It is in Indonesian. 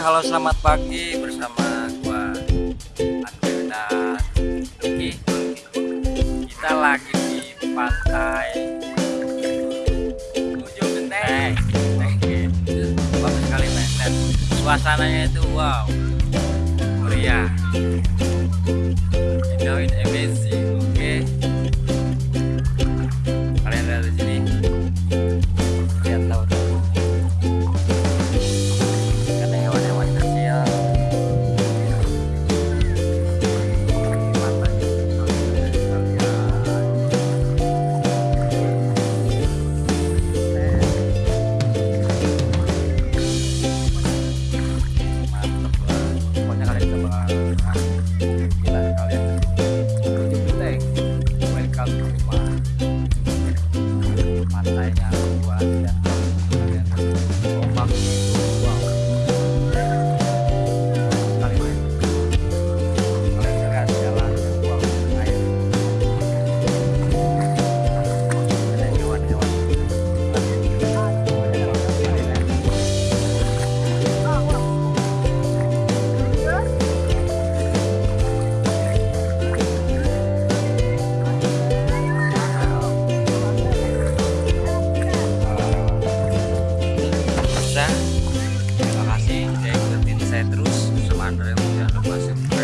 halo selamat pagi bersama gua Andrew dan. Kita lagi di pantai ujung genteng. Bagus sekali men dan suasananya itu wow meriah. It amazing. 来呀，我来。terus sama ya yang